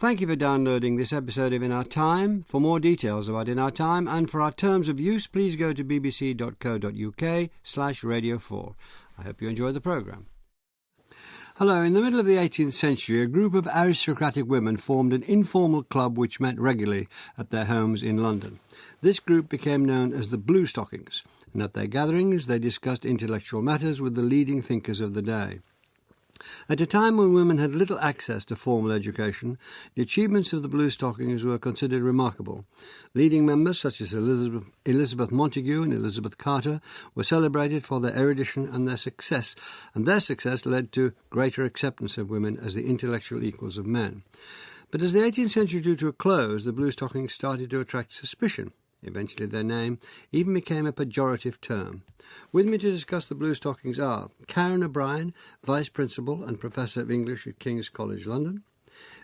Thank you for downloading this episode of In Our Time. For more details about In Our Time and for our terms of use, please go to bbc.co.uk slash radio 4. I hope you enjoy the programme. Hello, in the middle of the 18th century, a group of aristocratic women formed an informal club which met regularly at their homes in London. This group became known as the Blue Stockings, and at their gatherings they discussed intellectual matters with the leading thinkers of the day. At a time when women had little access to formal education, the achievements of the Blue Stockings were considered remarkable. Leading members such as Elizabeth, Elizabeth Montagu and Elizabeth Carter were celebrated for their erudition and their success, and their success led to greater acceptance of women as the intellectual equals of men. But as the 18th century drew to a close, the Blue Stockings started to attract suspicion. Eventually, their name even became a pejorative term. With me to discuss the Blue Stockings are Karen O'Brien, Vice Principal and Professor of English at King's College London,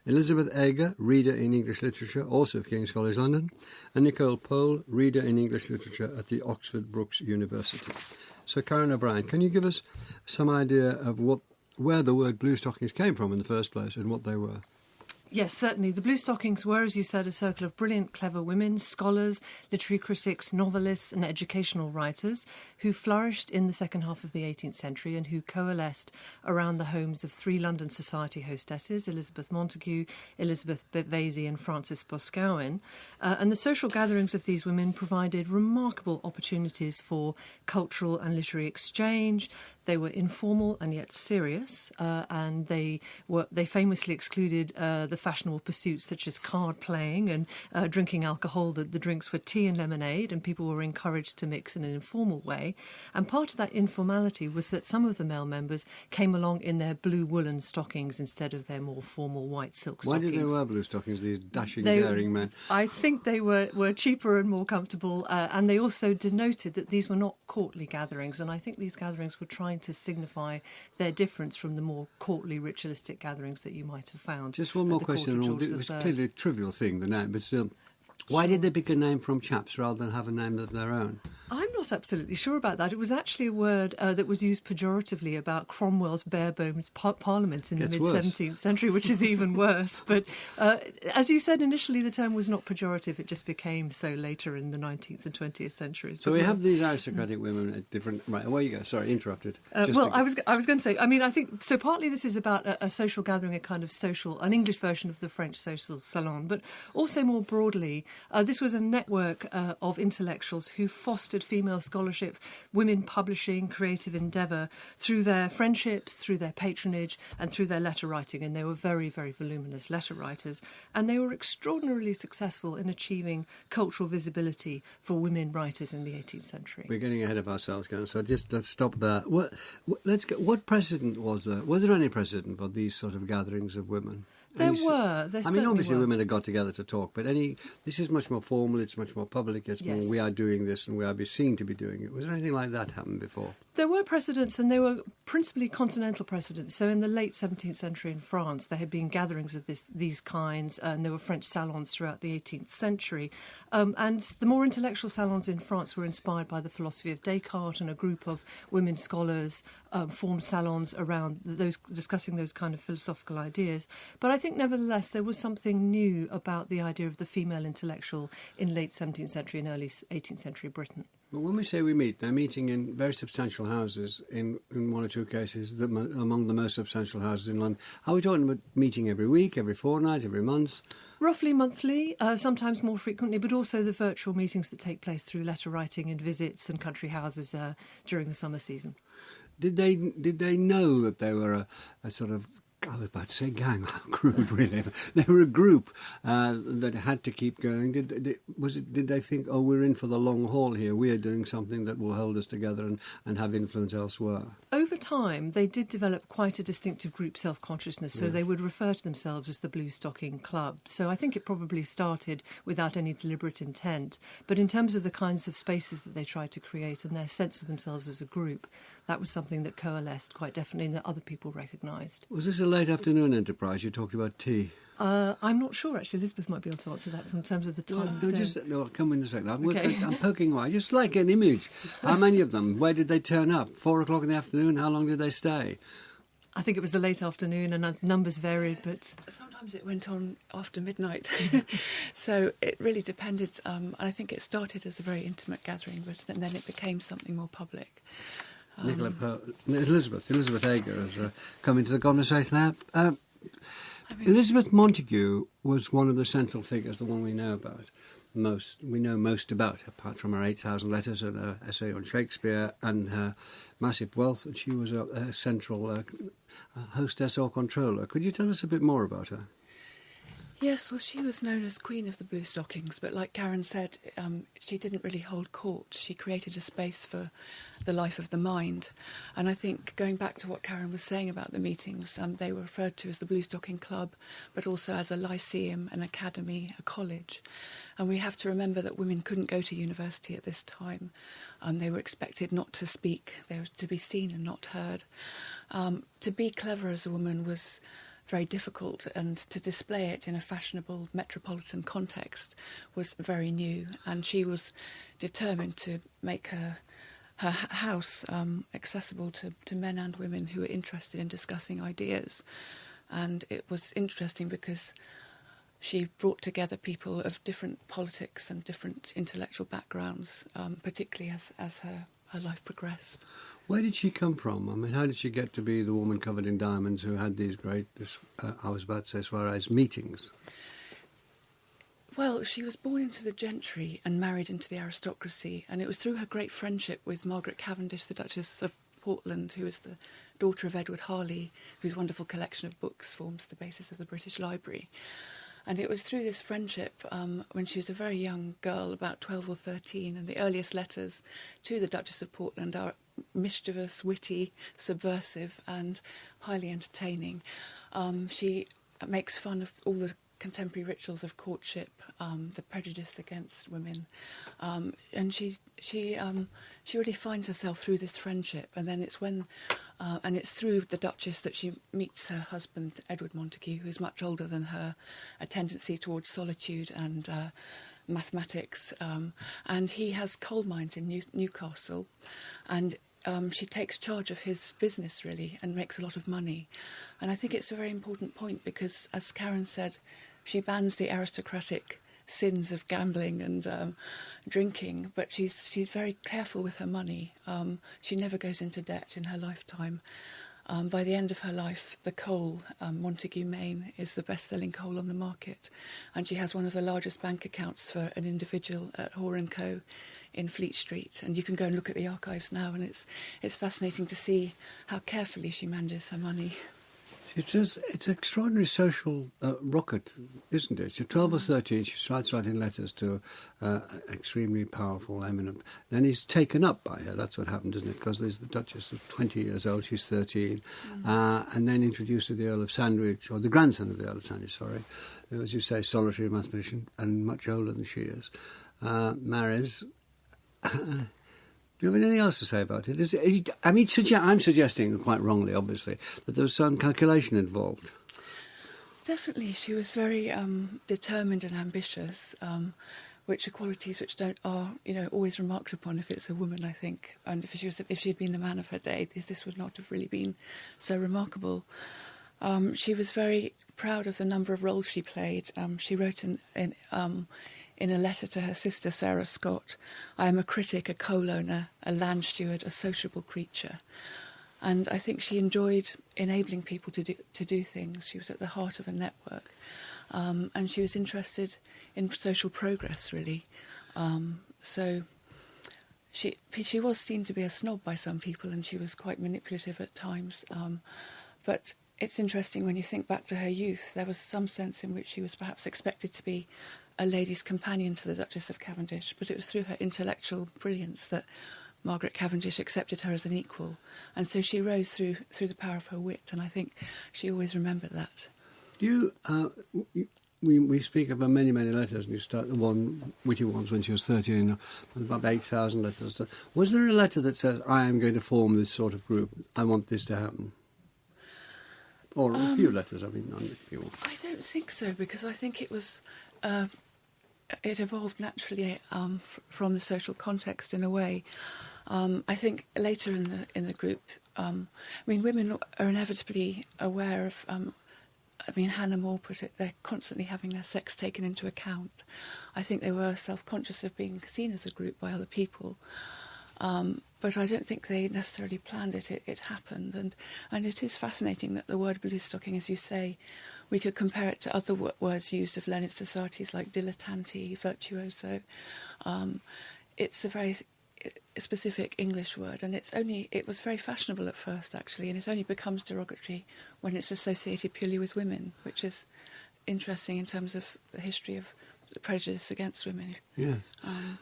Elizabeth Eger, Reader in English Literature, also of King's College London, and Nicole Pohl, Reader in English Literature at the Oxford Brookes University. So, Karen O'Brien, can you give us some idea of what where the word Blue Stockings came from in the first place and what they were? Yes, certainly. The Blue Stockings were, as you said, a circle of brilliant, clever women, scholars, literary critics, novelists, and educational writers who flourished in the second half of the 18th century and who coalesced around the homes of three London Society hostesses, Elizabeth Montagu, Elizabeth Vesey, and Frances Boscawen. Uh, and the social gatherings of these women provided remarkable opportunities for cultural and literary exchange. They were informal and yet serious, uh, and they were they famously excluded uh, the fashionable pursuits such as card playing and uh, drinking alcohol. The, the drinks were tea and lemonade, and people were encouraged to mix in an informal way. And part of that informality was that some of the male members came along in their blue woolen stockings instead of their more formal white silk Why stockings. did they wear blue stockings, these dashing, They- daring men? I think they were, were cheaper and more comfortable, uh, and they also denoted that these were not courtly gatherings. And I think these gatherings were trying to signify their difference from the more courtly, ritualistic gatherings that you might have found. Just one more question. of on- George It was clearly a trivial thing, the name, but still. Why did they pick a name from chaps rather than have a name of their own? I'm not absolutely sure about that. It was actually a word uh, that was used pejoratively about Cromwell's bare bones par- parliament in the mid 17th century, which is even worse. But uh, as you said initially, the term was not pejorative. It just became so later in the 19th and 20th centuries. So we have these aristocratic women at different. Right, away you go. Sorry, interrupted. Uh, well, to- I was I was going to say. I mean, I think so. Partly this is about a, a social gathering, a kind of social, an English version of the French social salon, but also more broadly, uh, this was a network uh, of intellectuals who fostered female scholarship, women publishing, creative endeavour through their friendships, through their patronage, and through their letter writing. And they were very, very voluminous letter writers, and they were extraordinarily successful in achieving cultural visibility for women writers in the 18th century. We're getting ahead of ourselves, Karen. So just let's stop there. What, what, let's get, what precedent was there? Was there any precedent for these sort of gatherings of women? There Any were. I mean, obviously, were. women had got together to talk, but any. This is much more formal. It's much more public. It's Yes. more. We are doing this, and we are be seen to be doing it. Was there anything like that happen before? There were precedents, and they were principally continental precedents. So, in the late 17th century in France, there had been gatherings of this, these kinds, and there were French salons throughout the 18th century. Um, and the more intellectual salons in France were inspired by the philosophy of Descartes, and a group of women scholars um, formed salons around those discussing those kind of philosophical ideas. But I think, nevertheless, there was something new about the idea of the female intellectual in late 17th century and early 18th century Britain. But when we say we meet, they're meeting in very substantial houses. In, in one or two cases, the, among the most substantial houses in London. Are we talking about meeting every week, every fortnight, every month? Roughly monthly, uh, sometimes more frequently, but also the virtual meetings that take place through letter writing and visits and country houses uh, during the summer season. Did they did they know that they were a, a sort of I was about to say gang, crude really. They were a group uh, that had to keep going. Did, did was it? Did they think, oh, we're in for the long haul here? We are doing something that will hold us together and, and have influence elsewhere. Over time, they did develop quite a distinctive group self consciousness, so they would refer to themselves as the Blue Stocking Club. So I think it probably started without any deliberate intent. But in terms of the kinds of spaces that they tried to create and their sense of themselves as a group, that was something that coalesced quite definitely and that other people recognised. Was this a late afternoon enterprise? You talked about tea. Uh, I'm not sure, actually. Elizabeth might be able to answer that from terms of the time. Well, no, just no. Come in a second. I'm, Okay. I'm poking away. Just like an image. How many of them? Where did they turn up? Four o'clock in the afternoon. How long did they stay? I think it was the late afternoon, and uh, numbers varied, but Sometimes sometimes it went on after midnight. so it really depended. Um, I think it started as a very intimate gathering, but then it became something more public. Um, Nicola per- Elizabeth, Elizabeth Eger has uh, come into the conversation now. Um, I mean, Elizabeth Montagu was one of the central figures, the one we know about most. We know most about, apart from her 8,000 letters and her essay on Shakespeare and her massive wealth. And she was a, a central uh, hostess or controller. Could you tell us a bit more about her? Yes, well, she was known as Queen of the Blue Stockings, but like Karen said, um, she didn't really hold court. She created a space for the life of the mind. And I think going back to what Karen was saying about the meetings, um, they were referred to as the Blue Stocking Club, but also as a lyceum, an academy, a college. And we have to remember that women couldn't go to university at this time. Um, they were expected not to speak, they were to be seen and not heard. Um, to be clever as a woman was very difficult, and to display it in a fashionable metropolitan context was very new. And she was determined to make her her house um, accessible to, to men and women who were interested in discussing ideas. And it was interesting because she brought together people of different politics and different intellectual backgrounds, um, particularly as, as her, her life progressed. Where did she come from? I mean, how did she get to be the woman covered in diamonds who had these great, this, uh, I was about to say soirées, meetings? Well, she was born into the gentry and married into the aristocracy, and it was through her great friendship with Margaret Cavendish, the Duchess of Portland, who was the daughter of Edward Harley, whose wonderful collection of books forms the basis of the British Library. And it was through this friendship, um, when she was a very young girl, about 12 or 13, and the earliest letters to the Duchess of Portland are mischievous, witty, subversive, and highly entertaining. Um, she makes fun of all the contemporary rituals of courtship, um, the prejudice against women, um, and she she um, she really finds herself through this friendship, and then it's when. Uh, and it's through the Duchess that she meets her husband, Edward Montagu, who is much older than her, a tendency towards solitude and uh, mathematics. Um, and he has coal mines in New- Newcastle. And um, she takes charge of his business really and makes a lot of money. And I think it's a very important point because, as Karen said, she bans the aristocratic sins of gambling and um, drinking, but she's she's very careful with her money. Um, she never goes into debt in her lifetime. Um, by the end of her life, the coal, um, Montague Main, is the best-selling coal on the market. And she has one of the largest bank accounts for an individual at Hoare & Co in Fleet Street. And you can go and look at the archives now, and it's, it's fascinating to see how carefully she manages her money. It is, it's an extraordinary social uh, rocket, isn't it? She's 12 or 13, she starts writing letters to uh, extremely powerful, eminent. Then he's taken up by her. That's what happened, isn't it? Because there's the Duchess of 20 years old, she's 13. Mm. Uh, and then introduced to the Earl of Sandwich, or the grandson of the Earl of Sandwich, sorry, who, as you say, solitary mathematician and much older than she is. Uh, marries, do you have anything else to say about it? Is it I mean, suggest, I'm suggesting, quite wrongly, obviously, that there was some calculation involved. Definitely, she was very um, determined and ambitious, um, which are qualities which don't are you know always remarked upon if it's a woman. I think, and if she was if she had been the man of her day, this, this would not have really been so remarkable. Um, she was very proud of the number of roles she played. Um, she wrote in, in in a letter to her sister Sarah Scott, I am a critic, a coal owner, a land steward, a sociable creature. And I think she enjoyed enabling people to do, to do things. She was at the heart of a network. Um, and she was interested in social progress, really. Um, so she, she was seen to be a snob by some people, and she was quite manipulative at times. Um, but it's interesting when you think back to her youth, there was some sense in which she was perhaps expected to be a lady's companion to the Duchess of Cavendish, but it was through her intellectual brilliance that Margaret Cavendish accepted her as an equal, and so she rose through through the power of her wit, and I think she always remembered that. Do you? Uh, we we speak about many many letters, and you start the one witty ones when she was thirteen, about eight thousand letters. Was there a letter that says, "I am going to form this sort of group. I want this to happen"? Or um, a few letters, I mean, a few. I don't think so because I think it was uh, it evolved naturally um, from the social context in a way. Um, I think later in the in the group, um, I mean, women are inevitably aware of um, I mean, Hannah More put it, they're constantly having their sex taken into account. I think they were self conscious of being seen as a group by other people. Um, but I don't think they necessarily planned it. it. It happened, and and it is fascinating that the word blue stocking, as you say, we could compare it to other w- words used of learned societies like dilettante, virtuoso. Um, it's a very specific English word, and it's only it was very fashionable at first, actually, and it only becomes derogatory when it's associated purely with women, which is interesting in terms of the history of the prejudice against women. Yeah. Um,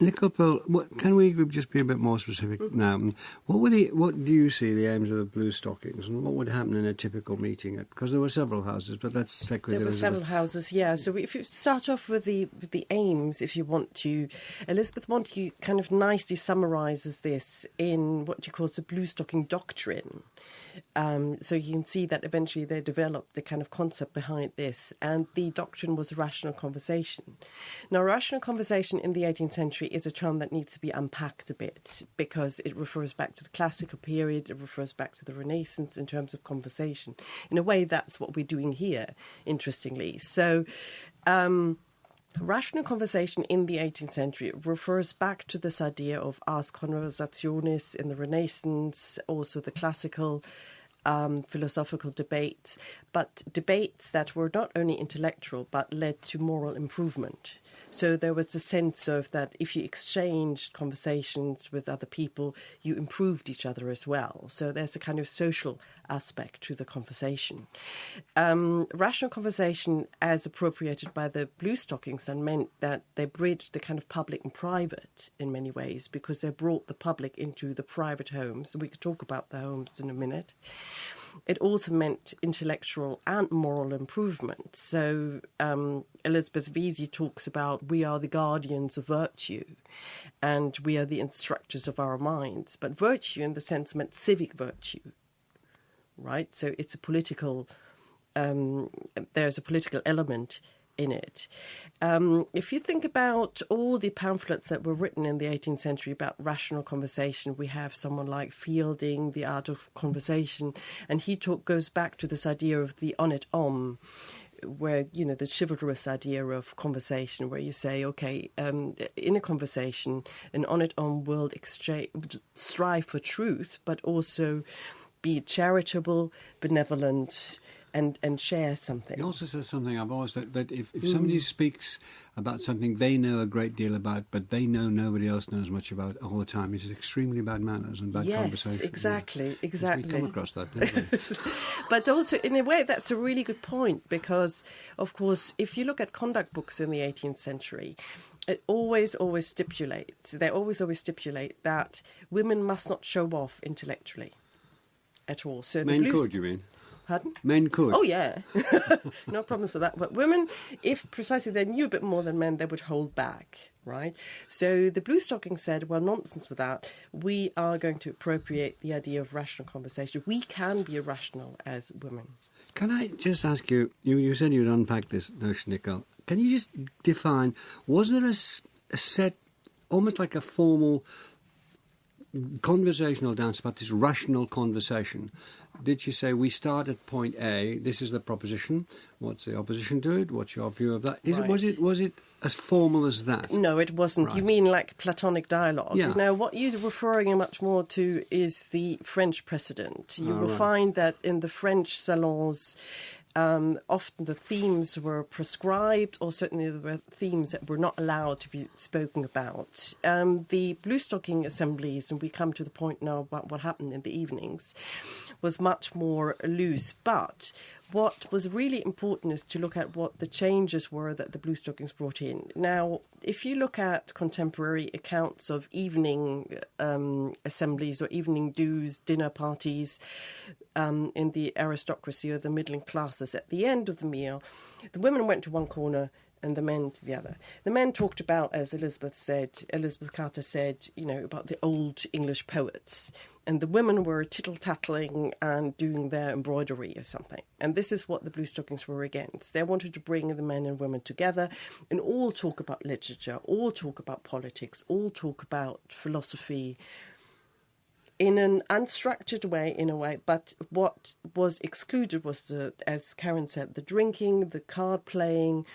Nicole what, can we just be a bit more specific mm. now? What were the what do you see the aims of the Blue Stockings, and what would happen in a typical meeting? Because there were several houses, but let's take There were several houses, yeah. So if you start off with the with the aims, if you want to, Elizabeth Montagu kind of nicely summarises this in what she calls the Blue Stocking Doctrine. Um, so you can see that eventually they developed the kind of concept behind this, and the doctrine was rational conversation. Now, rational conversation in the 18th century is a term that needs to be unpacked a bit because it refers back to the classical period, it refers back to the Renaissance in terms of conversation. In a way, that's what we're doing here, interestingly. So, um, Rational conversation in the 18th century refers back to this idea of ars conversationis in the Renaissance, also the classical um, philosophical debates, but debates that were not only intellectual but led to moral improvement. So there was a sense of that if you exchanged conversations with other people, you improved each other as well. So there's a kind of social aspect to the conversation. Um, rational conversation, as appropriated by the Blue Stockings, and meant that they bridged the kind of public and private in many ways because they brought the public into the private homes. And we could talk about the homes in a minute it also meant intellectual and moral improvement. So um, Elizabeth Vesey talks about we are the guardians of virtue and we are the instructors of our minds. But virtue, in the sense, meant civic virtue, right? So it's a political, um, there's a political element in it. Um, if you think about all the pamphlets that were written in the 18th century about rational conversation, we have someone like Fielding, The Art of Conversation, and he talk, goes back to this idea of the honnête homme where you know the chivalrous idea of conversation, where you say, okay, um, in a conversation, an honnête homme will exchange, strive for truth, but also be charitable, benevolent, and, and share something. He also says something I've always thought that if, if somebody mm. speaks about something they know a great deal about, but they know nobody else knows much about all the time, it is extremely bad manners and bad yes, conversation. exactly, yeah. exactly. We come across that, don't we? but also, in a way, that's a really good point because, of course, if you look at conduct books in the 18th century, it always, always stipulates, they always, always stipulate that women must not show off intellectually at all. So Men could, you mean? Pardon? Men could. Oh, yeah. no problems with that. But women, if precisely they knew a bit more than men, they would hold back, right? So the Blue Stocking said, well, nonsense with that. We are going to appropriate the idea of rational conversation. We can be irrational as women. Can I just ask you, you, you said you'd unpack this notion, Nicole. Can you just define, was there a, a set, almost like a formal conversational dance about this rational conversation. Did you say we start at point A? This is the proposition. What's the opposition to it? What's your view of that? Is right. it was it was it as formal as that? No, it wasn't. Right. You mean like Platonic dialogue? Yeah. Now, what you're referring much more to is the French precedent. You oh, will right. find that in the French salons, um, often the themes were prescribed, or certainly there were themes that were not allowed to be spoken about. Um, the blue stocking assemblies, and we come to the point now about what happened in the evenings, was much more loose. But what was really important is to look at what the changes were that the Blue Stockings brought in. Now, if you look at contemporary accounts of evening um, assemblies or evening dues, dinner parties um, in the aristocracy or the middling classes, at the end of the meal, the women went to one corner and the men to the other. The men talked about, as Elizabeth said, Elizabeth Carter said, you know, about the old English poets and the women were tittle tattling and doing their embroidery or something. And this is what the Blue Stockings were against. They wanted to bring the men and women together and all talk about literature, all talk about politics, all talk about philosophy, in an unstructured way, in a way. But what was excluded was the, as Karen said, the drinking, the card playing,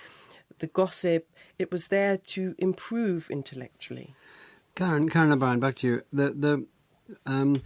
the gossip. It was there to improve intellectually. Karen, Karen O'Brien, back to you. The the um,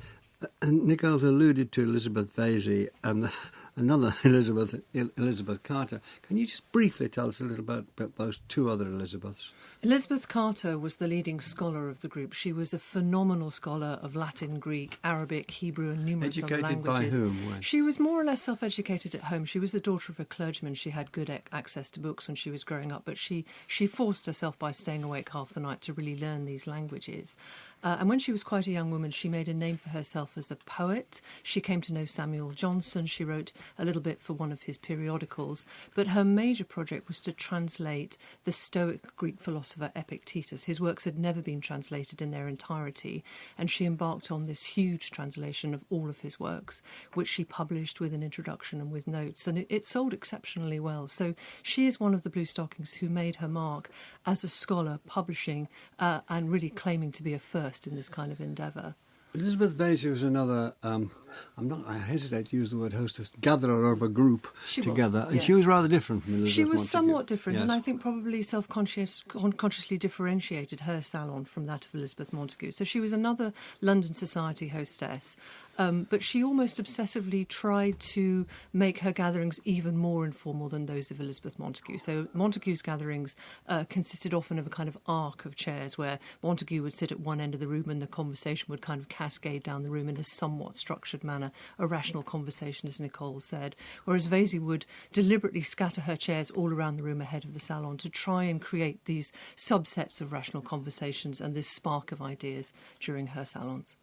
Nicole's alluded to Elizabeth Vesey and the, another Elizabeth Elizabeth Carter. Can you just briefly tell us a little bit about those two other Elizabeths? Elizabeth Carter was the leading scholar of the group. She was a phenomenal scholar of Latin, Greek, Arabic, Hebrew, and numerous Educated other languages. by whom? She was more or less self-educated at home. She was the daughter of a clergyman. She had good access to books when she was growing up, but she she forced herself by staying awake half the night to really learn these languages. Uh, and when she was quite a young woman, she made a name for herself as a poet. She came to know Samuel Johnson. She wrote a little bit for one of his periodicals. But her major project was to translate the Stoic Greek philosopher Epictetus. His works had never been translated in their entirety, and she embarked on this huge translation of all of his works, which she published with an introduction and with notes. And it, it sold exceptionally well. So she is one of the Blue Stockings who made her mark as a scholar, publishing uh, and really claiming to be a first in this kind of endeavour. Elizabeth Vesey was another. Um, I'm not. I hesitate to use the word hostess. Gatherer of a group she together, was, and she was rather different from Elizabeth. She was Montagu. somewhat different, yes. and I think probably self-consciously differentiated her salon from that of Elizabeth Montagu. So she was another London society hostess, um, but she almost obsessively tried to make her gatherings even more informal than those of Elizabeth Montagu. So Montagu's gatherings uh, consisted often of a kind of arc of chairs where Montagu would sit at one end of the room and the conversation would kind of cascade down the room in a somewhat structured manner, a rational conversation, as Nicole said. Whereas Vesey would deliberately scatter her chairs all around the room ahead of the salon to try and create these subsets of rational conversations and this spark of ideas during her salons.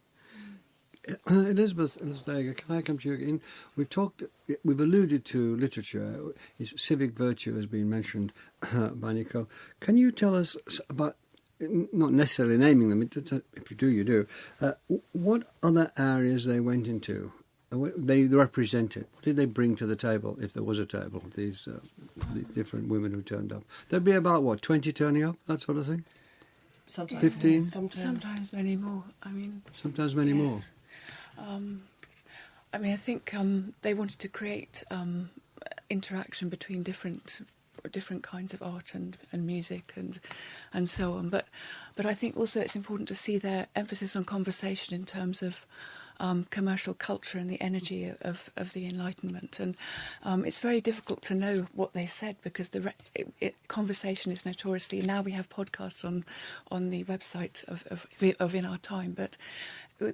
Uh, Elizabeth, Elizabeth, can I come to you again? We've talked, we've alluded to literature. Its civic virtue has been mentioned uh, by Nicole. Can you tell us about, not necessarily naming them, if you do, you do, uh, what other areas they went into? Uh, they represented. What did they bring to the table, if there was a table? These, uh, these different women who turned up. There'd be about what twenty turning up, that sort of thing. Sometimes, fifteen. Sometimes. Sometimes many more. I mean, sometimes many yes. more. Um, I mean, I think um, they wanted to create um, interaction between different different kinds of art and, and music and and so on. But but I think also it's important to see their emphasis on conversation in terms of um, commercial culture and the energy of, of the Enlightenment. And um, it's very difficult to know what they said because the it, it, conversation is notoriously. Now we have podcasts on on the website of, of, of In Our Time, but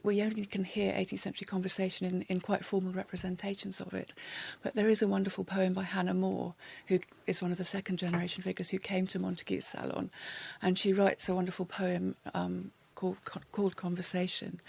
we only can hear 18th century conversation in, in quite formal representations of it. But there is a wonderful poem by Hannah Moore, who is one of the second generation figures who came to Montague's salon. And she writes a wonderful poem um, Called, called conversation,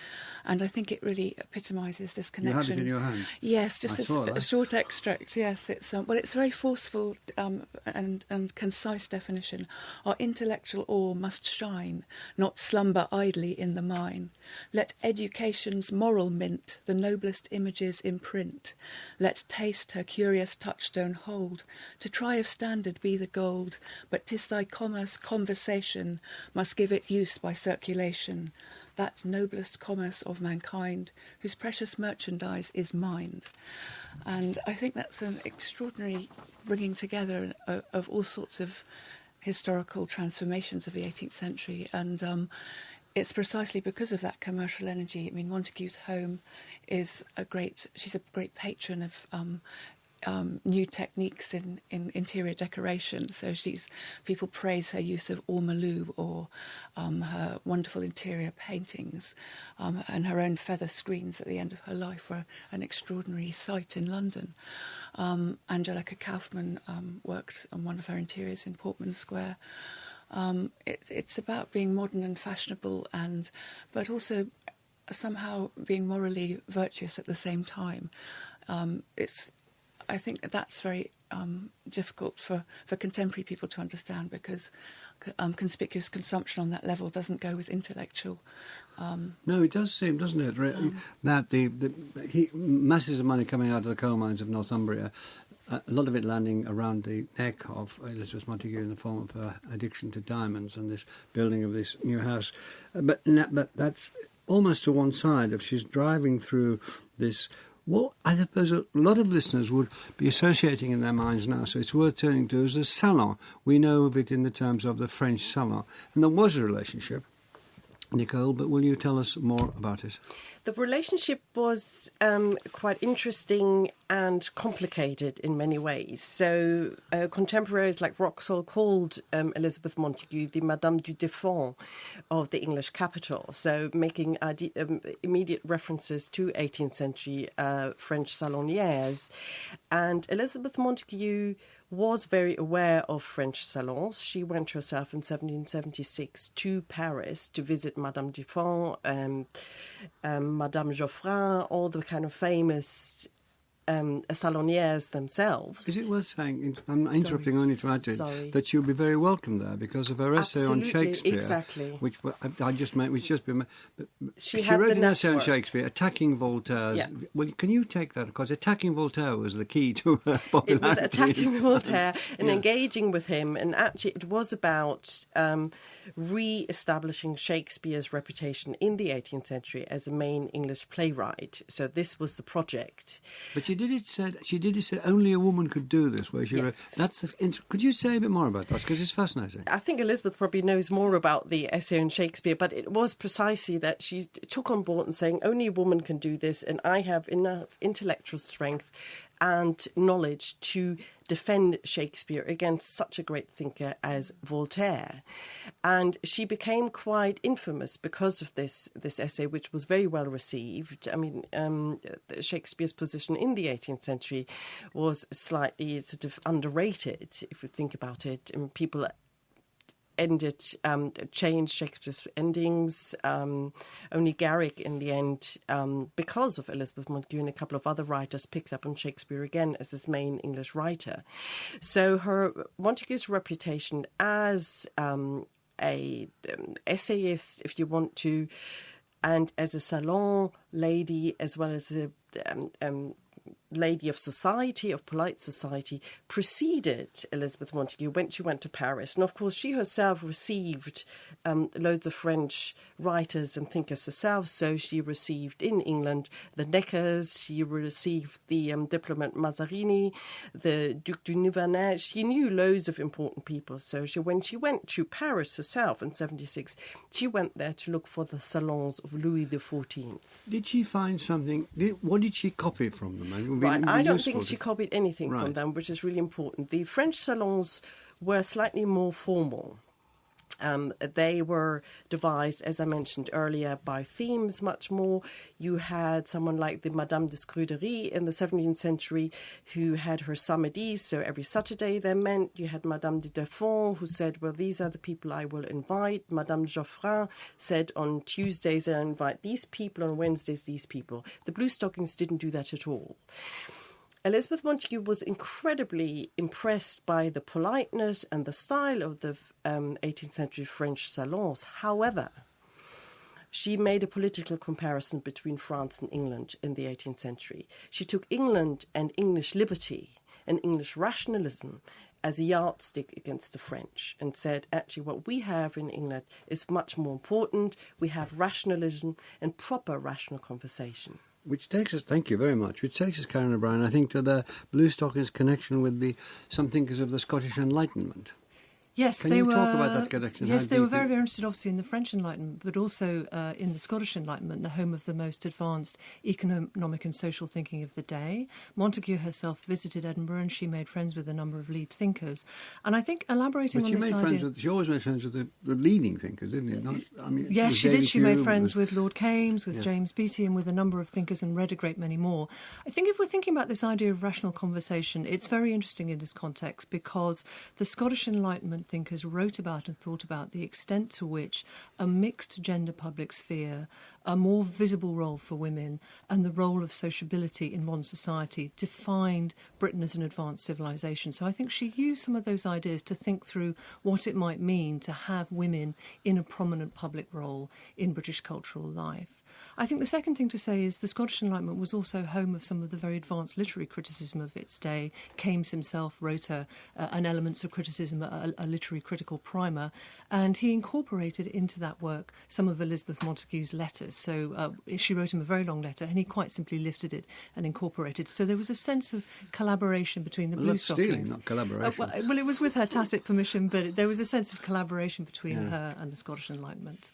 and I think it really epitomises this connection. You had it in your hand. Yes, just a short extract. Yes, it's um, well, it's a very forceful um, and and concise definition. Our intellectual ore must shine, not slumber idly in the mine. Let education's moral mint the noblest images imprint. Let taste her curious touchstone hold. To try if standard be the gold, but 'tis thy commerce conversation must give it use by circulation that noblest commerce of mankind, whose precious merchandise is mind. And I think that's an extraordinary bringing together of, all sorts of historical transformations of the 18th century. And um, it's precisely because of that commercial energy. I mean, Montagu's home is a great, she's a great patron of um, um, new techniques in, in interior decoration. So she's people praise her use of ormolu or um, her wonderful interior paintings, um, and her own feather screens at the end of her life were an extraordinary sight in London. Um, Angelica Kauffman um, worked on one of her interiors in Portman Square. Um, it, it's about being modern and fashionable, and but also somehow being morally virtuous at the same time. it's I think that's very um, difficult for, for contemporary people to understand because um, conspicuous consumption on that level doesn't go with intellectual. Um, no, it does seem, doesn't it, that the, the he, masses of money coming out of the coal mines of Northumbria, uh, a lot of it landing around the neck of Elizabeth Montagu in the form of her addiction to diamonds and this building of this new house. Uh, but, but that's almost to one side. If she's driving through this what I suppose a lot of listeners would be associating in their minds now, so it's worth turning to as a salon. We know of it in the terms of the French salon. And there was a relationship, Nicole, but will you tell us more about it? The relationship was um, quite interesting and complicated in many ways. So, uh, contemporaries like Wraxall called um, Elizabeth Montagu the Madame du Deffand of the English capital, so making um, immediate references to 18th century uh, French salonières. And Elizabeth Montagu was very aware of French salons. She went herself in 1776 to Paris to visit Madame du Deffand, um, um, Madame Geoffrin, all the kind of famous um, salonières themselves. Is it worth saying, I'm interrupting only to add to it, that you'll be very welcome there because of her essay Absolutely, on Shakespeare. Exactly. Which I, just meant, which just been, she, she wrote an network. essay on Shakespeare, attacking Voltaire. Yeah. Well, can you take that? Because attacking Voltaire was the key to her popularity. It was attacking Voltaire and yeah. engaging with him, and actually, it was about um, re-establishing Shakespeare's reputation in the 18th century as a main English playwright. So this was the project. But she did it said she did it said only a woman could do this. Where she yes. wrote, that's the, could you say a bit more about that because it's fascinating. I think Elizabeth probably knows more about the essay on Shakespeare, but it was precisely that she took on board and saying only a woman can do this, and I have enough intellectual strength and knowledge to defend Shakespeare against such a great thinker as Voltaire. And she became quite infamous because of this, this essay, which was very well received. I mean, um, Shakespeare's position in the 18th century was slightly sort of underrated, if you think about it. And people ended, um, changed Shakespeare's endings. Um, only Garrick, in the end, um, because of Elizabeth Montagu and a couple of other writers, picked up on Shakespeare again as his main English writer. So her Montagu's reputation as um, a um, essayist, if you want to, and as a salon lady, as well as a um, lady of society, of polite society, preceded Elizabeth Montagu when she went to Paris. And of course, she herself received um, loads of French writers and thinkers herself. So she received in England the Neckers, she received the um, diplomat Mazarini, the Duc de Nivernais. She knew loads of important people. So she, when she went to Paris herself in 76, she went there to look for the salons of Louis XIV. Did she find something? Did, what did she copy from them? Right. I don't think she copied anything right. from them, which is really important. The French salons were slightly more formal. Um, they were devised, as I mentioned earlier, by themes much more. You had someone like the Madame de Scudéry in the 17th century who had her samedis, so every Saturday they meant. You had Madame de Deffand who said, Well, these are the people I will invite. Madame Geoffrin said, On Tuesdays I invite these people, on Wednesdays these people. The Blue Stockings didn't do that at all. Elizabeth Montagu was incredibly impressed by the politeness and the style of the um, 18th century French salons. However, she made a political comparison between France and England in the 18th century. She took England and English liberty and English rationalism as a yardstick against the French and said, actually, what we have in England is much more important. We have rationalism and proper rational conversation which takes us, thank you very much, which takes us, Karen O'Brien, I think, to the Blue Stockings connection with the some thinkers of the Scottish Enlightenment. Yes, Can they you were. talk about that connection? Yes, they were very, very interested, obviously, in the French Enlightenment, but also uh, in the Scottish Enlightenment, the home of the most advanced economic and social thinking of the day. Montagu herself visited Edinburgh, and she made friends with a number of lead thinkers. And I think elaborating But on she this made idea. friends with. She always made friends with the, the leading thinkers, didn't she? Not, I mean, Yes, with she did. David She made Hume, friends with Lord Kames, with Yeah. James Beattie, and with a number of thinkers, and read a great many more. I think if we're thinking about this idea of rational conversation, it's very interesting in this context because the Scottish Enlightenment thinkers wrote about and thought about the extent to which a mixed gender public sphere, a more visible role for women, and the role of sociability in modern society defined Britain as an advanced civilization. So I think she used some of those ideas to think through what it might mean to have women in a prominent public role in British cultural life. I think the second thing to say is the Scottish Enlightenment was also home of some of the very advanced literary criticism of its day. Kames himself wrote a, uh, an Elements of Criticism, a, a, literary critical primer, and he incorporated into that work some of Elizabeth Montagu's letters. So uh, she wrote him a very long letter, and he quite simply lifted it and incorporated. So there was a sense of collaboration between the well, Blue Stockings. Stealing, not collaboration. Uh, well, well, it was with her tacit permission, but there was a sense of collaboration between yeah. her and the Scottish Enlightenment.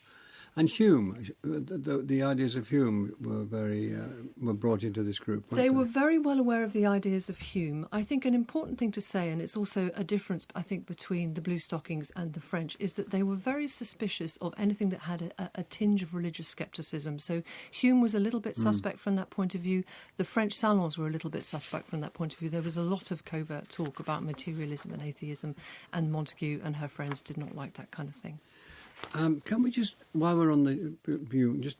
And Hume, the, the, the, ideas of Hume were very uh, were brought into this group. They, they, were very well aware of the ideas of Hume. I think an important thing to say, and it's also a difference, I think, between the Blue Stockings and the French, is that they were very suspicious of anything that had a, a tinge of religious scepticism. So Hume was a little bit hmm. suspect mm. from that point of view. The French salons were a little bit suspect from that point of view. There was a lot of covert talk about materialism and atheism, and Montagu and her friends did not like that kind of thing. Um, can we just, while we're on the view, just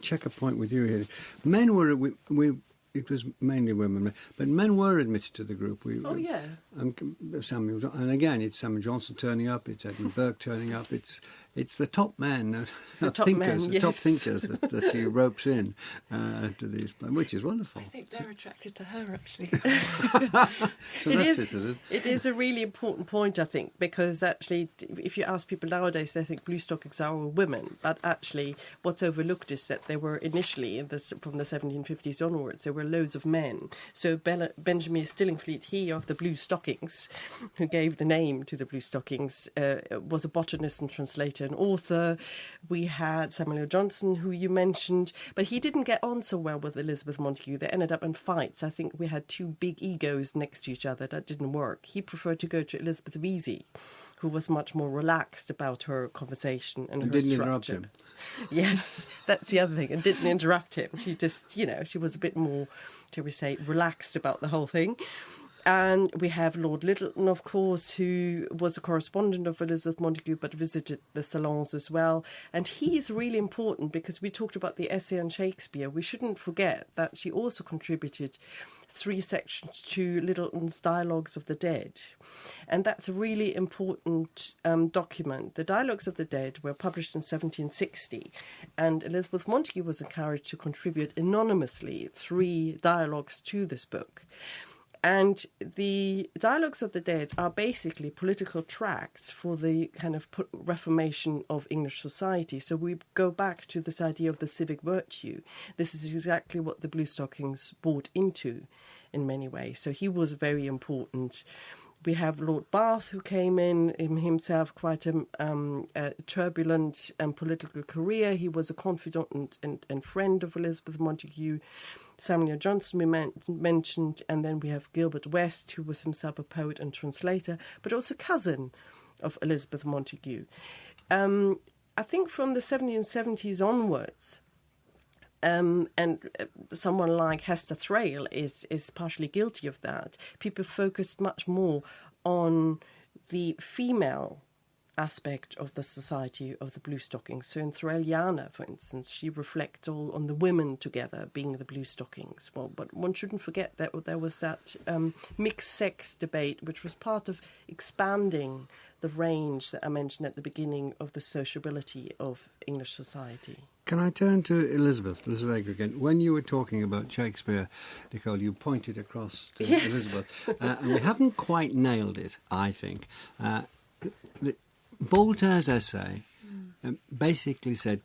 check a point with you here? Men were we, we it was mainly women, but men were admitted to the group. We, oh yeah. Um, Samuel, and again, it's Samuel Johnson turning up. It's Edmund Burke turning up. It's it's the top men, uh, the top thinkers, men, the top thinkers that, that she ropes in uh, to these, which is wonderful. I think they're attracted to her actually. so it is, it, it? it is a really important point, I think, because actually, if you ask people nowadays, they think blue stockings are all women, but actually, what's overlooked is that there were initially, in the, from the 1750s onwards, there were loads of men. So Bella, Benjamin Stillingfleet, he of the blue stockings, who gave the name to the blue stockings, uh, was a botanist and translator an author. We had Samuel Johnson, who you mentioned, but he didn't get on so well with Elizabeth Montagu. They ended up in fights. I think we had two big egos next to each other. That didn't work. He preferred to go to Elizabeth Vesey who was much more relaxed about her conversation and, and her didn't structure. interrupt him. Yes, that's the other thing, and didn't interrupt him. She just, you know, she was a bit more, shall we say, relaxed about the whole thing. And we have Lord Lyttelton, of course, who was a correspondent of Elizabeth Montagu but visited the salons as well. And he's really important because we talked about the essay on Shakespeare. We shouldn't forget that she also contributed three sections to Lyttelton's Dialogues of the Dead. And that's a really important um, document. The Dialogues of the Dead were published in 1760, and Elizabeth Montagu was encouraged to contribute anonymously three dialogues to this book. And the Dialogues of the Dead are basically political tracts for the kind of reformation of English society. So we go back to this idea of the civic virtue. This is exactly what the Blue Stockings bought into in many ways. So he was very important. We have Lord Bath, who came in, himself quite a, um, a turbulent and political career. He was a confidant and, and, and friend of Elizabeth Montagu. Samuel Johnson we men- mentioned, and then we have Gilbert West, who was himself a poet and translator, but also cousin of Elizabeth Montagu. Um, I think from the 1770s onwards, um, and uh, someone like Hester Thrale is is partially guilty of that. People focused much more on the female aspect of the society of the blue stockings. So in Thraliana, for instance, she reflects all on the women together being the blue stockings. Well, but one shouldn't forget that there was that um, mixed sex debate, which was part of expanding the range that I mentioned at the beginning of the sociability of English society. Can I turn to Elizabeth, Elizabeth Eger again? When you were talking about Shakespeare, Nicole, you pointed across to yes. Elizabeth, uh, and we haven't quite nailed it, I think. Uh, Voltaire's essay mm. basically said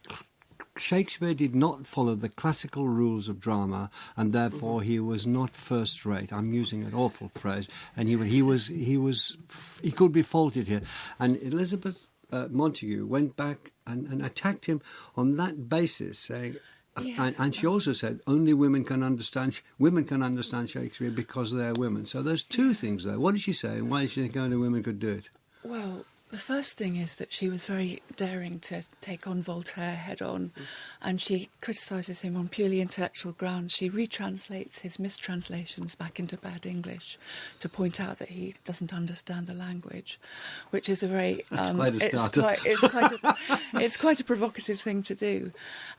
Shakespeare did not follow the classical rules of drama, and therefore he was not first rate. I'm using an awful phrase, and he he was he was he could be faulted here. And Elizabeth uh, Montagu went back and, and attacked him on that basis, saying. Yes. And, and, she also said only women can understand women can understand Shakespeare because they're women. So there's two things there. What did she say, and why did she think only women could do it? Well, the first thing is that she was very daring to take on Voltaire head on, mm. and she criticises him on purely intellectual grounds. She retranslates his mistranslations back into bad English to point out that he doesn't understand the language, which is a very um, quite a it's, quite, it's, quite a, it's quite a provocative thing to do,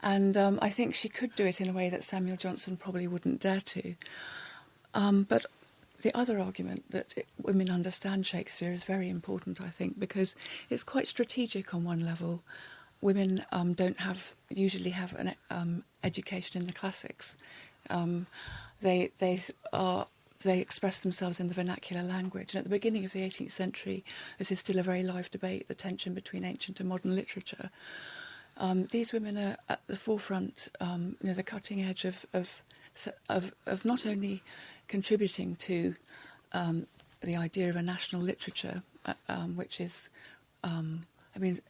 and um, I think she could do it in a way that Samuel Johnson probably wouldn't dare to. Um, but the other argument that it, women understand Shakespeare is very important, I think, because it's quite strategic on one level. Women um, don't have usually have an um, education in the classics. Um, they they are they express themselves in the vernacular language. And at the beginning of the 18th century, this is still a very live debate: the tension between ancient and modern literature. Um, these women are at the forefront, um, you know, the cutting edge of of of, of not only contributing to um, the idea of a national literature, uh, um, which is, um, I mean,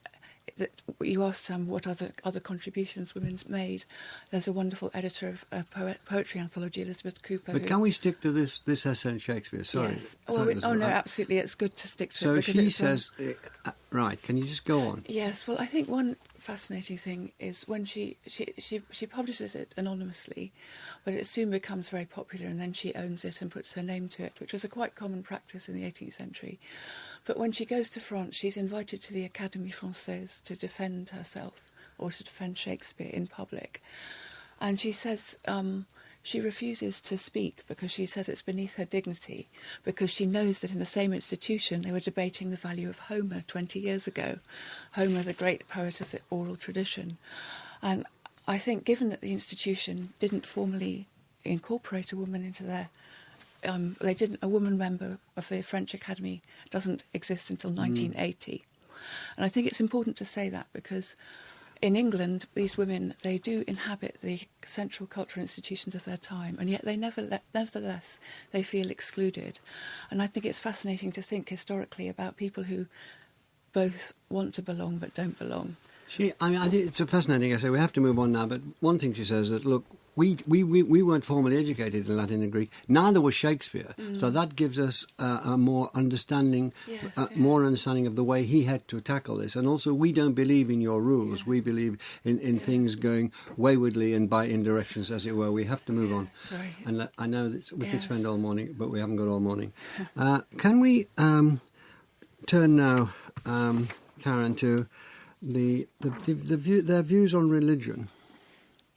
that you asked um, what other other contributions women's made. There's a wonderful editor of a poet, poetry anthology, Elizabeth Cooper. But who- can we stick to this this essay in Shakespeare? Sorry. Yes. Well, we- oh no, I- absolutely. It's good to stick to So it. because she um, says, uh, uh, right? Can you just go on? Yes, well, I think one fascinating thing is when she, she, she, she publishes it anonymously, but it soon becomes very popular and then she owns it and puts her name to it, which was a quite common practice in the 18th century. But when she goes to France, she's invited to the Académie Française to defend herself or to defend Shakespeare in public. And she says um, she refuses to speak because she says it's beneath her dignity, because she knows that in the same institution they were debating the value of Homer 20 years ago. Homer, the great poet of the oral tradition. And I think, given that the institution didn't formally incorporate a woman into their um, they didn't. A woman member of the French Academy doesn't exist until 1980, and I think it's important to say that because in England, these women they do inhabit the central cultural institutions of their time, and yet they never, le- nevertheless, they feel excluded. And I think it's fascinating to think historically about people who both want to belong but don't belong. She, I mean, I think it's a fascinating essay. We have to move on now, but one thing she says is that look, we we, we, we weren't formally educated in Latin and Greek. Neither was Shakespeare. So that gives us uh, a more understanding, Yes, uh, yeah. more understanding of the way he had to tackle this. And also, we don't believe in your rules. We believe in, in things going waywardly and by in directions, as it were. We have to move on. Sorry. And I know that we could spend all morning, but we haven't got all morning. Uh, can we um, turn now, um, Karen, to the the, the, the view, their views on religion?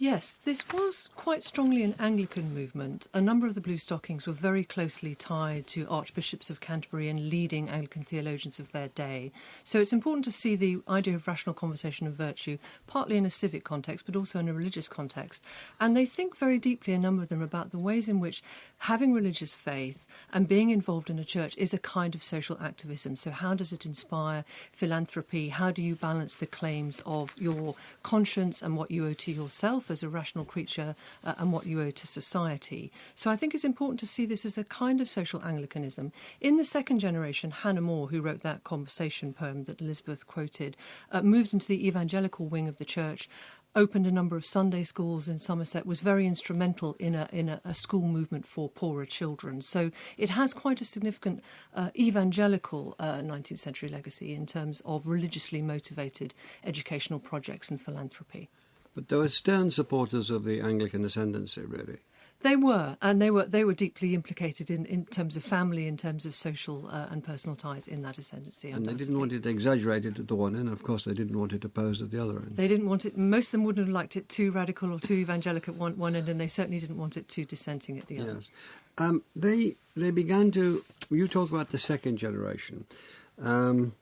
Yes, this was quite strongly an Anglican movement. A number of the Blue Stockings were very closely tied to archbishops of Canterbury and leading Anglican theologians of their day. So it's important to see the idea of rational conversation and virtue partly in a civic context, but also in a religious context. And they think very deeply, a number of them, about the ways in which having religious faith and being involved in a church is a kind of social activism. So, how does it inspire philanthropy? How do you balance the claims of your conscience and what you owe to yourself as a rational creature uh, and what you owe to society? So, I think it's important to see this as a kind of social Anglicanism. In the second generation, Hannah More, who wrote that conversation poem that Elizabeth quoted, uh, moved into the evangelical wing of the church opened a number of Sunday schools in Somerset, was very instrumental in a in a, a school movement for poorer children. So it has quite a significant uh, evangelical uh, 19th century legacy in terms of religiously motivated educational projects and philanthropy. But they were stern supporters of the Anglican ascendancy, really. They were, and they were they were deeply implicated in, in terms of family, in terms of social uh, and personal ties in that ascendancy. And they didn't want it exaggerated at the one end. Of course, they didn't want it opposed at the other end. They didn't want it. Most of them wouldn't have liked it too radical or too evangelical at one, one end, and they certainly didn't want it too dissenting at the other. Yes. Um, they they began to. You talk about the second generation. Um,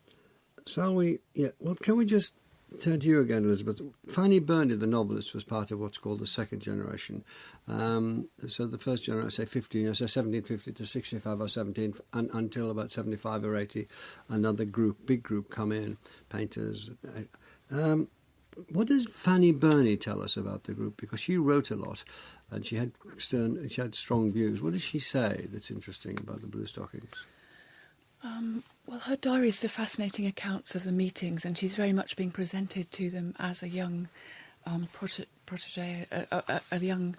shall we? Yeah. Well, can we just turn to you again, Elizabeth? Fanny Burney, the novelist, was part of what's called the second generation. Um, so the first generation, I say 15, I say 1750 to 65 or 17, un, until about 75 or 80, another group, big group, come in, painters. Um, what does Fanny Burney tell us about the group? Because she wrote a lot, and she had stern, she had strong views. What does she say that's interesting about the Blue Stockings? Um, well, her diaries are fascinating accounts of the meetings, and she's very much being presented to them as a young um, prote- protege, a, a, a- a young,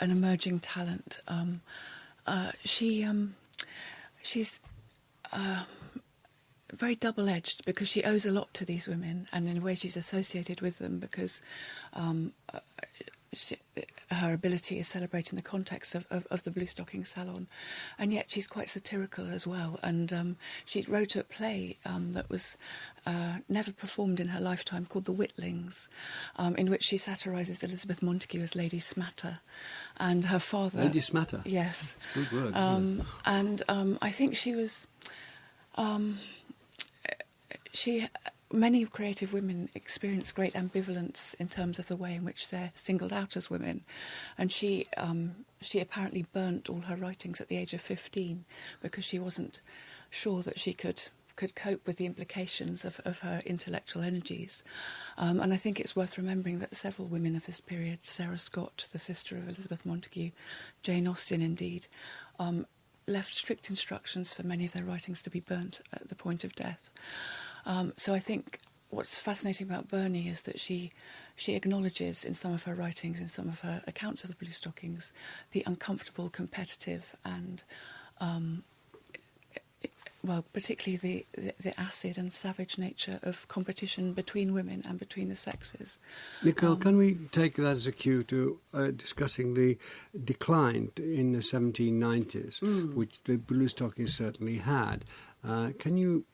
an emerging talent. Um, uh, she, um, she's uh, very double-edged because she owes a lot to these women, and in a way she's associated with them because um, uh, she, her ability is celebrated in the context of, of, of the Blue Stocking Salon, and yet she's quite satirical as well. And um, she wrote a play um, that was uh, never performed in her lifetime called The Witlings, um, in which she satirises Elizabeth Montagu as Lady Smatter, and her father. Lady Smatter. Yes. Good word. Um, and um, I think she was. Um, she many creative women experience great ambivalence in terms of the way in which they're singled out as women, and she um, she apparently burnt all her writings at the age of fifteen because she wasn't sure that she could could cope with the implications of, of her intellectual energies. Um, and I think it's worth remembering that several women of this period, Sarah Scott, the sister of Elizabeth Montagu, Jane Austen, indeed, um, left strict instructions for many of their writings to be burnt at the point of death. Um, so I think what's fascinating about Burney is that she she acknowledges in some of her writings, in some of her accounts of the Blue Stockings, the uncomfortable, competitive, and um, well, particularly the, the, the, acid and savage nature of competition between women and between the sexes. Nicole, um, can we take that as a cue to uh, discussing the decline in the 1790s, mm. which the blue stockings certainly had? Uh, can you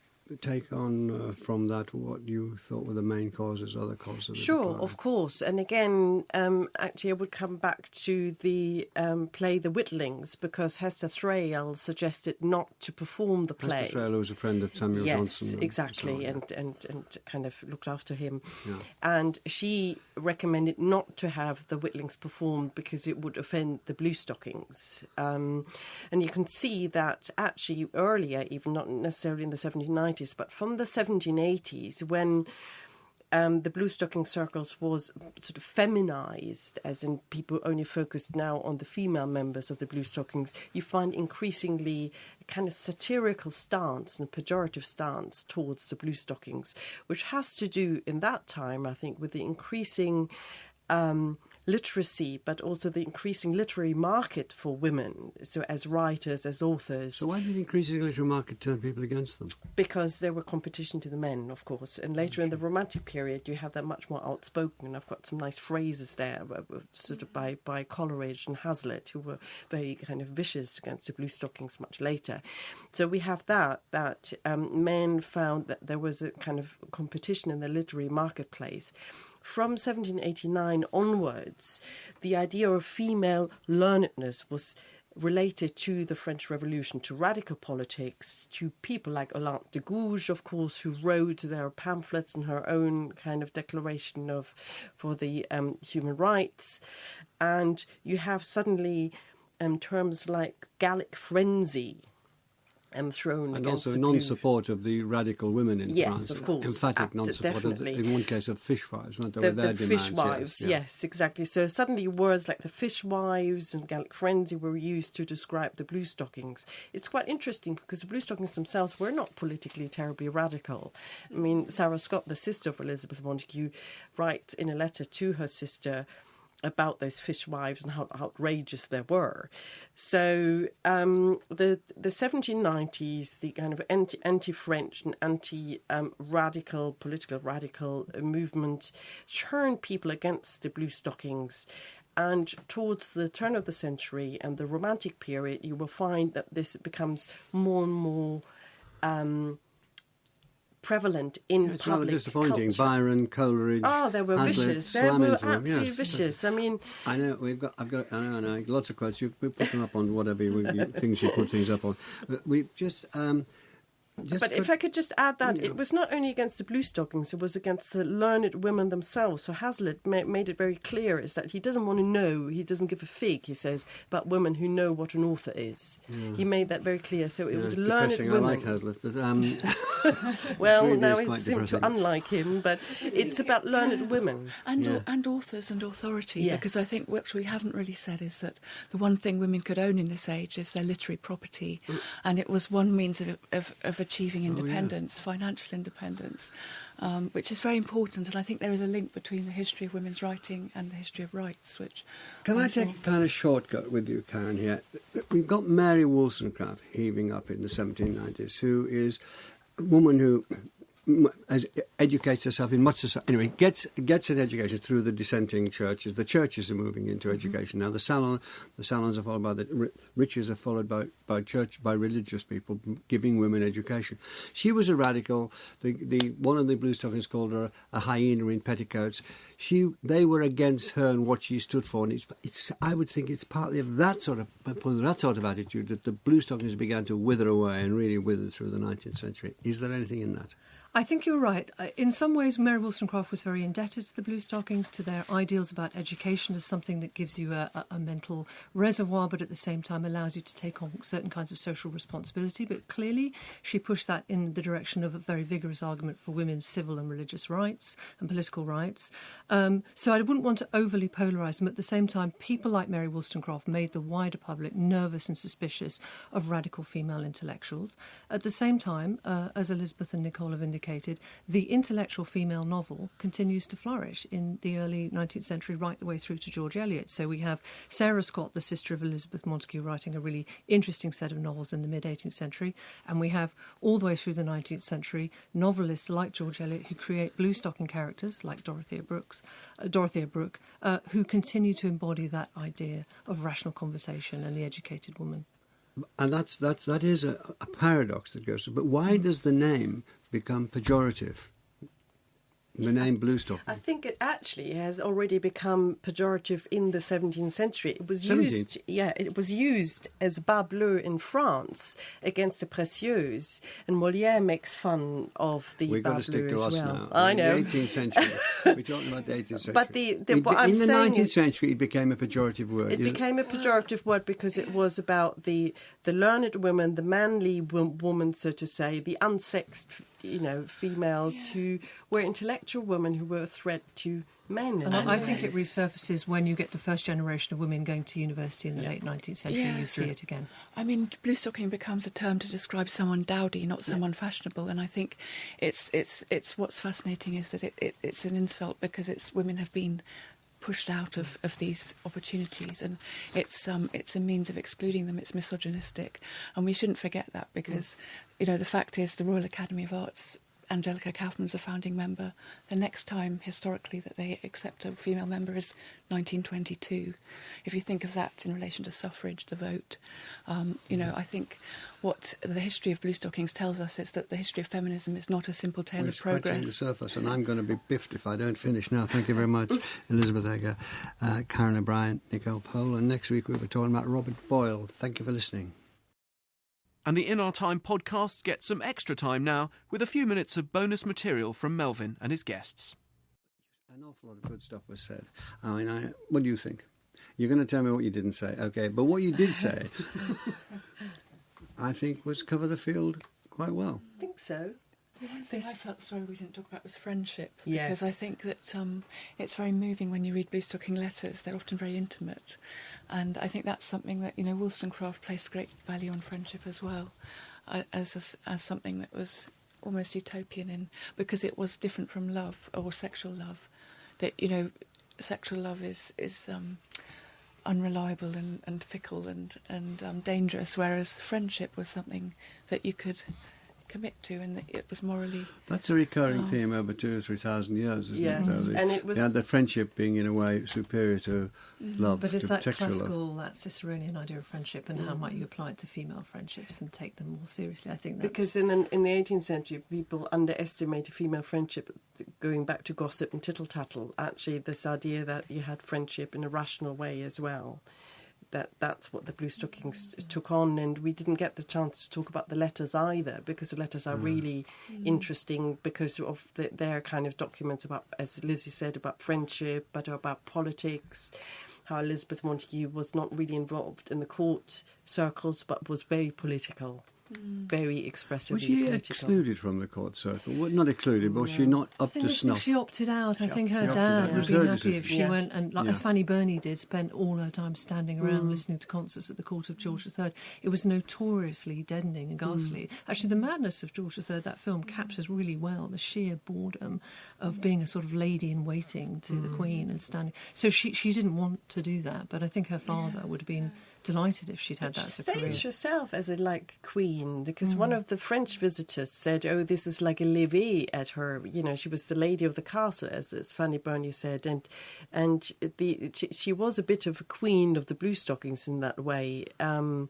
take on uh, from that what you thought were the main causes, other causes? Sure, of course. And again, um, actually, I would come back to the um, play The Witlings because Hester Thrale suggested not to perform the play. Hester Thrale was a friend of Samuel yes, Johnson. Yes, exactly, and, and, and kind of looked after him. Yeah. And she recommended not to have The Witlings performed because it would offend the Blue Stockings. Um, and you can see that actually earlier, even not necessarily in the 1790s, 1990s, but from the 1780s, when um, the blue stocking circles was sort of feminized, as in people only focused now on the female members of the blue stockings, you find increasingly a kind of satirical stance and pejorative stance towards the blue stockings, which has to do in that time, I think, with the increasing. Um, literacy, but also the increasing literary market for women, so as writers, as authors. So why did the increasing literary market turn people against them? Because there were competition to the men, of course. And later in the Romantic period, you have that much more outspoken. And I've got some nice phrases there, sort of by, by Coleridge and Hazlitt, who were very kind of vicious against the blue stockings much later. So we have that, that um, men found that there was a kind of competition in the literary marketplace from 1789 onwards, the idea of female learnedness was related to the French Revolution, to radical politics, to people like Olympe de Gouges, of course, who wrote their pamphlets and her own kind of declaration of for the um, human rights, and you have suddenly um, terms like Gallic frenzy and thrown and also non-support of the radical women in yes, France. of course, emphatic non-support. Of the, in one case, of fishwives, weren't there? The, the fishwives, yes, yes, exactly. So suddenly, words like the fishwives and Gallic frenzy were used to describe the blue stockings. It's quite interesting because the blue stockings themselves were not politically terribly radical. I mean, Sarah Scott, the sister of Elizabeth Montagu, writes in a letter to her sister about those fishwives and how outrageous they were. So um, the the 1790s, the kind of anti, anti-French and anti-radical, um, political radical movement turned people against the blue stockings. And towards the turn of the century and the Romantic period, you will find that this becomes more and more um, prevalent in it's public disappointing. Culture. Byron, Coleridge. Oh, they were Hazlitt, vicious. They were absolutely yes. vicious. I mean, I know we've got. I've got. I know. I know. Lots of quotes. You put them up on whatever you, you, things you put things up on. But we just. Um, just but if I could just add that, it was not only against the blue stockings, it was against the learned women themselves. So Hazlitt ma- made it very clear is that he doesn't want to know, he doesn't give a fig, he says, about women who know what an author is. Yeah. He made that very clear. So it yeah, was learned depressing. women. I like Hazlitt, but. Um, well, really now it seems to unlike him, but it's about learned women. And, yeah. and authors and authority, yes. because I think what we haven't really said is that the one thing women could own in this age is their literary property, mm. and it was one means of, of, of achieving independence. Oh, independence, financial independence, um, which is very important. And I think there is a link between the history of women's writing and the history of rights. Which can I'm i take sure... a kind of shortcut with you, Karen? Here, we've got Mary Wollstonecraft heaving up in the 1790s, who is a woman who as educates herself in much society. Anyway, gets gets an education through the dissenting churches. The churches are moving into mm-hmm. education now. The salon, the salons are followed by the riches are followed by, by church by religious people giving women education. She was a radical. The the one of the blue stockings called her a hyena in petticoats. She they were against her and what she stood for. And it's, it's I would think it's partly of that sort of that sort of attitude that the blue stockings began to wither away and really wither through the 19th century. Is there anything in that? I think you're right. In some ways, Mary Wollstonecraft was very indebted to the Blue Stockings, to their ideals about education as something that gives you a, a, a, mental reservoir, but at the same time allows you to take on certain kinds of social responsibility. But clearly, she pushed that in the direction of a very vigorous argument for women's civil and religious rights and political rights. Um, so I wouldn't want to overly polarise them. At the same time, people like Mary Wollstonecraft made the wider public nervous and suspicious of radical female intellectuals. At the same time, uh, as Elizabeth and Nicole have indicated, the intellectual female novel continues to flourish in the early 19th century, right the way through to George Eliot. So we have Sarah Scott, the sister of Elizabeth Montagu, writing a really interesting set of novels in the mid 18th century. And we have all the way through the 19th century novelists like George Eliot who create blue stocking characters like Dorothea Brooks, uh, Dorothea Brooke, uh, who continue to embody that idea of rational conversation and the educated woman. And that's that's that is a, a paradox that goes. Through. But why mm. does the name become pejorative? The name blue Bluestocking. I think it actually has already become pejorative in the 17th century. It was 17th. used, yeah, it was used as bas bleu in France against the précieuses, and Molière makes fun of the We've got to stick to us well. now. I know. The 18th century. We're talking about the 18th century. But the, the what I'm in the 19th is, century, it became a pejorative word. It became it? a pejorative word because it was about the the learned woman, the manly woman, so to say, the unsexed you know, females yeah. who were intellectual women who were a threat to men. And I, I think it resurfaces when you get the first generation of women going to university in the yeah. late 19th century. Yeah, you see it again. I mean, blue stocking becomes a term to describe someone dowdy, not someone yeah. fashionable. And I think it's it's it's what's fascinating is that it, it, it's an insult because it's women have been pushed out of, of these opportunities, and it's um, it's a means of excluding them. It's misogynistic, and we shouldn't forget that because, mm. you know, the fact is the Royal Academy of Arts Angelica Kauffman's a founding member. The next time, historically, that they accept a female member is 1922. If you think of that in relation to suffrage, the vote, um, you know, I think what the history of blue stockings tells us is that the history of feminism is not a simple tale We're of progress. the surface, and I'm going to be biffed if I don't finish now. Thank you very much, Elizabeth Eger, uh, Karen O'Brien, Nicole Pohl, and next week we'll be talking about Robert Boyle. Thank you for listening. And the In Our Time podcast gets some extra time now with a few minutes of bonus material from Melvin and his guests. An awful lot of good stuff was said. I mean, I, what do you think? You're going to tell me what you didn't say, okay? But what you did say, I think, was cover the field quite well. I think so. The one thing I felt sorry we didn't talk about was friendship. Yes. Because I think that um, it's very moving when you read Blue Stocking letters. They're often very intimate. And I think that's something that, you know, Wollstonecraft placed great value on friendship as well, uh, as, a, as something that was almost utopian in, because it was different from love or sexual love. That, you know, sexual love is, is um, unreliable and, and fickle and, and um, dangerous, whereas friendship was something that you could commit to, and it was morally. That's a recurring oh. theme over two or three thousand years, isn't yes. it? Yes, and it was yeah, the friendship being in a way superior to mm-hmm. love. But it's that classical, love. that Ciceronian idea of friendship, and mm-hmm. how might you apply it to female friendships and take them more seriously? I think that's... because in the in the eighteenth century, people underestimated female friendship. Going back to gossip and tittle tattle, actually, this idea that you had friendship in a rational way as well that that's what the Blue Stockings took on, and we didn't get the chance to talk about the letters either because the letters are mm. really mm. interesting because of the, their kind of documents about, as Lizzie said, about friendship, but about politics. How Elizabeth Montagu was not really involved in the court circles, but was very political. Mm. Very expressively Was she political. excluded from the court circle? Well, not excluded, but was she not up to snuff? She opted out. She I think her dad would be happy decision. if she yeah. went and, like, yeah. as Fanny Burney did, spent all her time standing around mm. listening to concerts at the court of George III. It was notoriously deadening and ghastly. Mm. Actually, the madness of George III, that film captures really well the sheer boredom of being a sort of lady in waiting to the mm. Queen and standing. So she she didn't want to do that, but I think her father would have been delighted if she'd had but that she as career. staged herself as a like queen because mm. one of the French visitors said, "Oh, this is like a levee at her." You know, she was the lady of the castle, as, as Fanny Burney said, and and the she, she, was a bit of a queen of the blue stockings in that way. Um,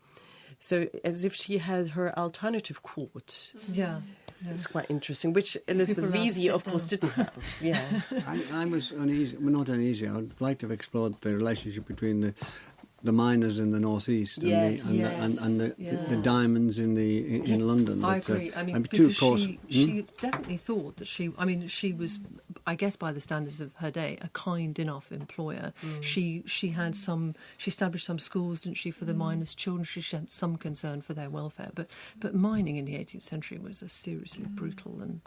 so as if she had her alternative court. Yeah. Yeah. It's quite interesting, which Elizabeth Vesey, of course, didn't have. Yeah, I, I, was uneasy. Well, not uneasy. I'd like to have explored the relationship between the the miners in the northeast and, Yes. the, and, the, and, and the, Yes, the, yeah. diamonds in the in, in London. I that, uh, agree. I mean, because of course, she, hmm? she definitely thought that she. I mean, she was, I guess, by the standards of her day, a kind enough employer. Mm. She she had some. She established some schools, didn't she, for the miners' children? She had some concern for their welfare. But but mining in the 18th century was a seriously brutal and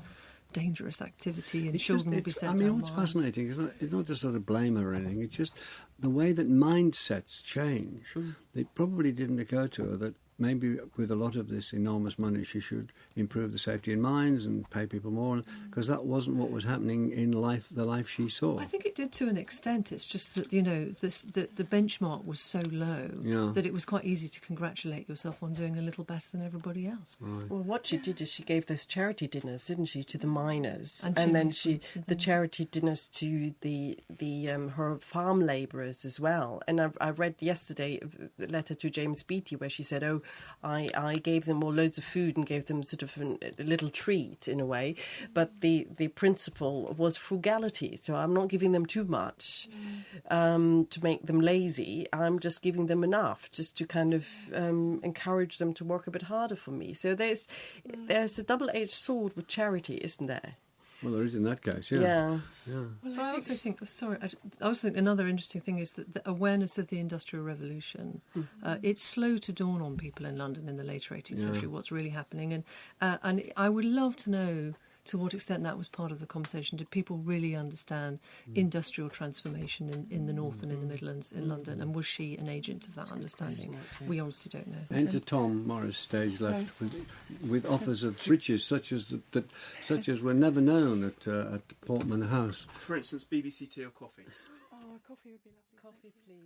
dangerous activity, and It's children just- would be sent I mean, what's mines. fascinating is not, it's not just sort of blame or anything. It's just the way that mindsets change. Hmm. It probably didn't occur to her that maybe with a lot of this enormous money, she should improve the safety in mines and pay people more, because that wasn't what was happening in life, the life she saw. I think it did to an extent. It's just that you know this, the the benchmark was so low Yeah. that it was quite easy to congratulate yourself on doing a little better than everybody else. Well, what she did is she gave those charity dinners, didn't she, to the miners, And and, then she groups the charity dinners to the the um, her farm labourers as well. And I, I read yesterday a letter to James Beattie where she said, "Oh, I, I gave them all loads of food and gave them sort of an, a little treat in a way, but the the principle was frugality. So I'm not giving them too much um, to make them lazy. I'm just giving them enough just to kind of um, encourage them to work a bit harder for me. So there's there's a double edged sword with charity, isn't there? Well, there is in that case, yeah. Yeah. yeah. But I also think, oh, sorry, I, I also think another interesting thing is that the awareness of the Industrial Revolution. Uh, it's slow to dawn on people in London in the later 18th century what's really happening, and uh, and I would love to know to what extent that was part of the conversation. Did people really understand industrial transformation in, in the north and in the Midlands in London, and was she an agent of that understanding? We honestly don't know. Enter Tom Morris, stage left, with, with offers of riches such as that, such as were never known at uh, at Portman House. For instance, BBC tea or coffee. Oh, coffee would be lovely. Coffee, please.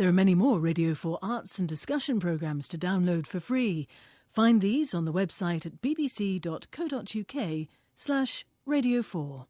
There are many more Radio 4 arts and discussion programmes to download for free. Find these on the website at bbc.co.uk slash radio 4.